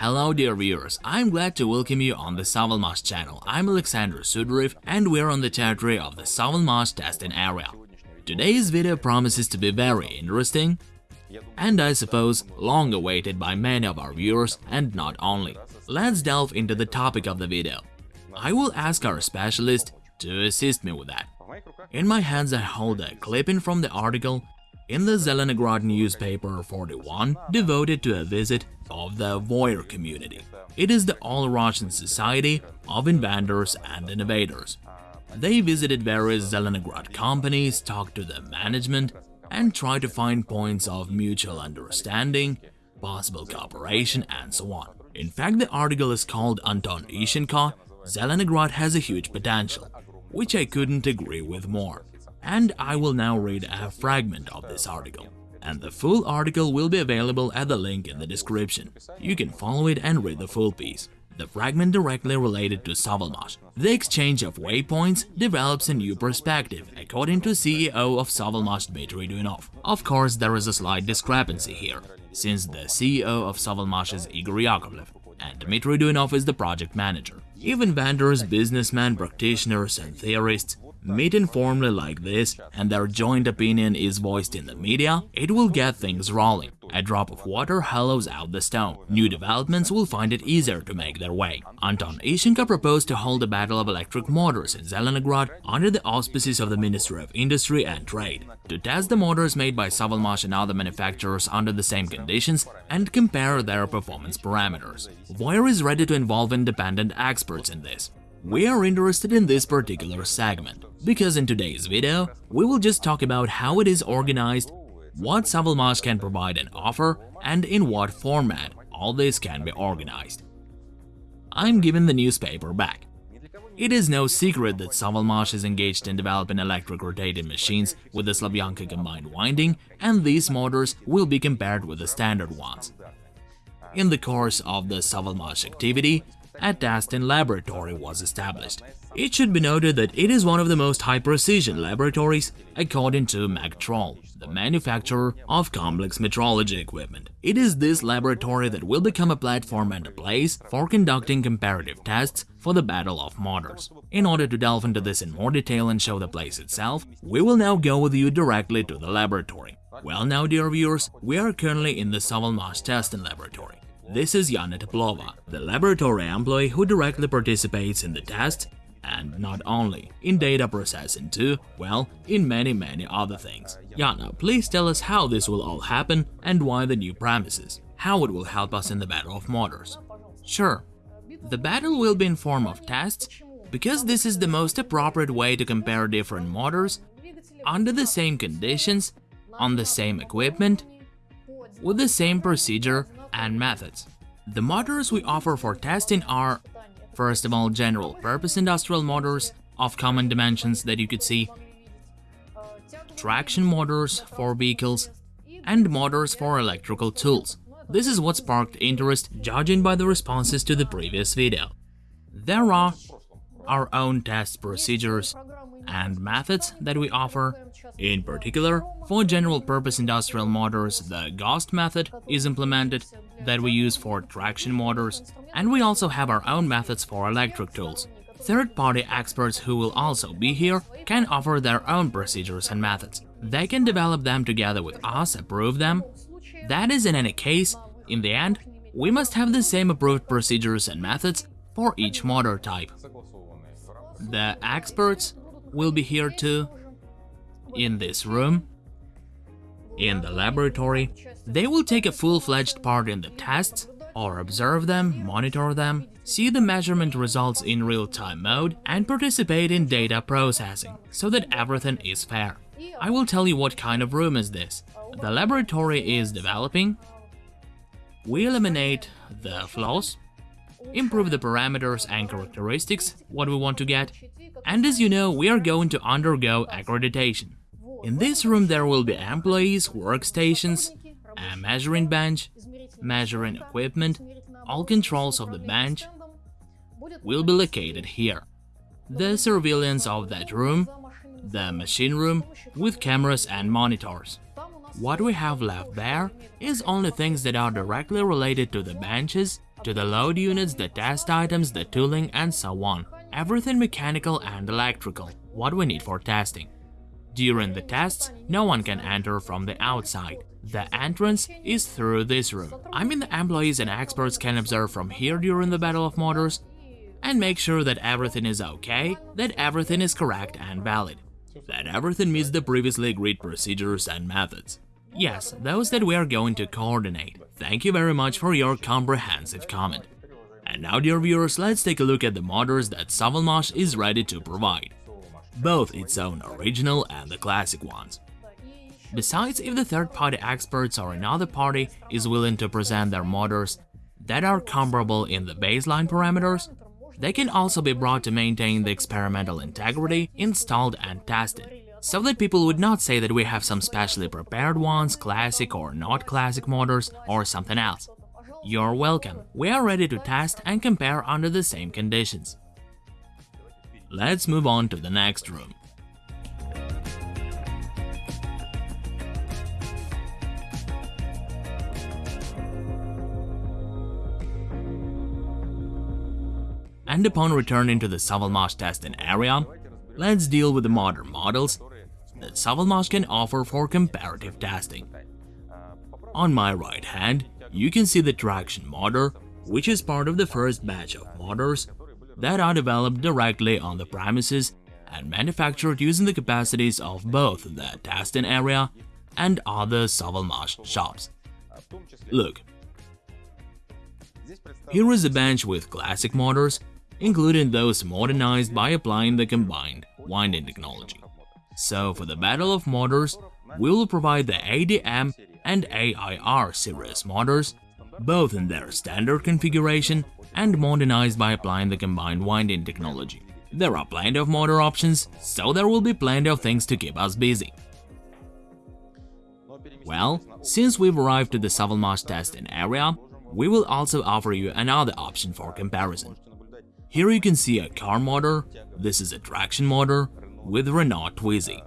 Hello dear viewers, I'm glad to welcome you on the Savalmash channel. I'm Alexander Sudarev and we're on the territory of the Savalmash testing area. Today's video promises to be very interesting and I suppose long awaited by many of our viewers and not only. Let's delve into the topic of the video. I will ask our specialist to assist me with that. In my hands I hold a clipping from the article in the Zelenograd newspaper 41 devoted to a visit of the VOIR community. It is the All-Russian Society of Inventors and Innovators. They visited various Zelenograd companies, talked to the management, and tried to find points of mutual understanding, possible cooperation, and so on. In fact, the article is called Anton Ishchenko, Zelenograd has a huge potential, which I couldn't agree with more. And I will now read a fragment of this article. And the full article will be available at the link in the description. You can follow it and read the full piece. The fragment directly related to Savalmash. The exchange of waypoints develops a new perspective, according to CEO of Savalmash Dmitry Duyunov. Of course, there is a slight discrepancy here, since the CEO of Savalmash is Igor Yakovlev, and Dmitry Duyunov is the project manager. Even vendors, businessmen, practitioners and theorists meet informally like this and their joint opinion is voiced in the media, it will get things rolling. A drop of water hollows out the stone. New developments will find it easier to make their way. Anton Ishchenko proposed to hold a battle of electric motors in Zelenograd under the auspices of the Ministry of Industry and Trade, to test the motors made by Savalmash and other manufacturers under the same conditions and compare their performance parameters. VOIR is ready to involve independent experts in this. We are interested in this particular segment, because in today's video, we will just talk about how it is organized what Savalmash can provide and offer, and in what format all this can be organized. I'm giving the newspaper back. It is no secret that Savalmash is engaged in developing electric rotating machines with the Slavyanka combined winding, and these motors will be compared with the standard ones. In the course of the Savalmash activity, a testing laboratory was established. It should be noted that it is one of the most high-precision laboratories according to Magtrol, the manufacturer of complex metrology equipment. It is this laboratory that will become a platform and a place for conducting comparative tests for the Battle of Motors. In order to delve into this in more detail and show the place itself, we will now go with you directly to the laboratory. Well now, dear viewers, we are currently in the Savalmash testing laboratory. This is Yana Teplova, the laboratory employee who directly participates in the test and not only in data processing too, well, in many many other things. Yana, please tell us how this will all happen and why the new premises, how it will help us in the battle of motors. Sure, the battle will be in form of tests, because this is the most appropriate way to compare different motors under the same conditions, on the same equipment, with the same procedure and methods. The motors we offer for testing are, first of all, general-purpose industrial motors of common dimensions that you could see, traction motors for vehicles, and motors for electrical tools. This is what sparked interest, judging by the responses to the previous video. There are our own test procedures and methods that we offer. In particular, for general-purpose industrial motors, the GOST method is implemented that we use for traction motors, and we also have our own methods for electric tools. Third-party experts who will also be here can offer their own procedures and methods. They can develop them together with us, approve them. That is in any case, in the end, we must have the same approved procedures and methods for each motor type. The experts will be here too, in this room, in the laboratory. They will take a full-fledged part in the tests, or observe them, monitor them, see the measurement results in real-time mode, and participate in data processing, so that everything is fair. I will tell you what kind of room is this. The laboratory is developing. We eliminate the flaws, improve the parameters and characteristics, what we want to get, and as you know, we are going to undergo accreditation. In this room there will be employees, workstations, a measuring bench, measuring equipment, all controls of the bench will be located here. The surveillance of that room, the machine room with cameras and monitors. What we have left there is only things that are directly related to the benches to the load units, the test items, the tooling and so on. Everything mechanical and electrical, what we need for testing. During the tests, no one can enter from the outside. The entrance is through this room. I mean the employees and experts can observe from here during the Battle of Motors and make sure that everything is okay, that everything is correct and valid, that everything meets the previously agreed procedures and methods. Yes, those that we are going to coordinate. Thank you very much for your comprehensive comment. And now dear viewers, let's take a look at the motors that Savalmash is ready to provide both its own original and the classic ones. Besides, if the third-party experts or another party is willing to present their motors that are comparable in the baseline parameters, they can also be brought to maintain the experimental integrity, installed and tested, so that people would not say that we have some specially prepared ones, classic or not classic motors, or something else. You're welcome, we are ready to test and compare under the same conditions. Let's move on to the next room. And upon returning to the Savalmash testing area, let's deal with the modern models that Savalmash can offer for comparative testing. On my right hand, you can see the traction motor, which is part of the first batch of motors that are developed directly on the premises and manufactured using the capacities of both the testing area and other Savalmash shops. Look, here is a bench with classic motors, including those modernized by applying the combined winding technology. So for the Battle of Motors, we will provide the ADM and AIR series motors, both in their standard configuration and modernized by applying the combined winding technology. There are plenty of motor options, so there will be plenty of things to keep us busy. Well, since we've arrived at the Savalmash testing area, we will also offer you another option for comparison. Here you can see a car motor, this is a traction motor with Renault Twizy.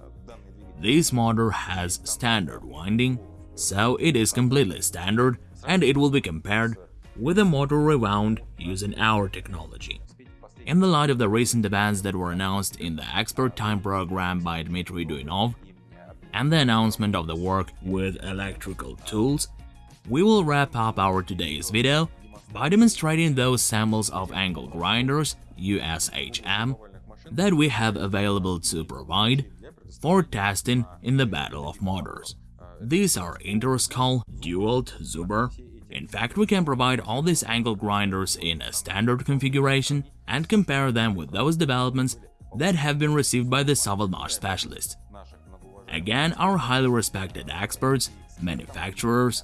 This motor has standard winding, so it is completely standard and it will be compared with a motor rewound using our technology. In the light of the recent events that were announced in the Expert Time program by Dmitry Duyunov and the announcement of the work with electrical tools, we will wrap up our today's video by demonstrating those samples of angle grinders USHM that we have available to provide for testing in the Battle of Motors. These are Interskol, Dewalt, Zuber, in fact, we can provide all these angle grinders in a standard configuration and compare them with those developments that have been received by the Savalmash specialist. Again, our highly respected experts, manufacturers,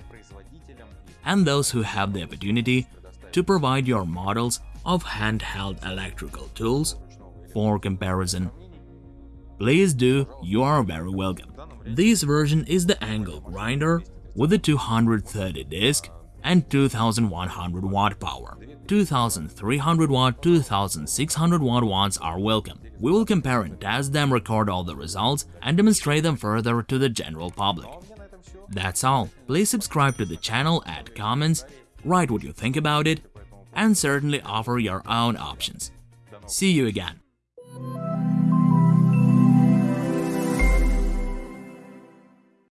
and those who have the opportunity to provide your models of handheld electrical tools for comparison. Please do, you are very welcome. This version is the angle grinder with a 230 disc and 2100 watt power. 2300 watt, 2600 watt ones are welcome. We will compare and test them, record all the results, and demonstrate them further to the general public. That's all. Please subscribe to the channel, add comments, write what you think about it, and certainly offer your own options. See you again.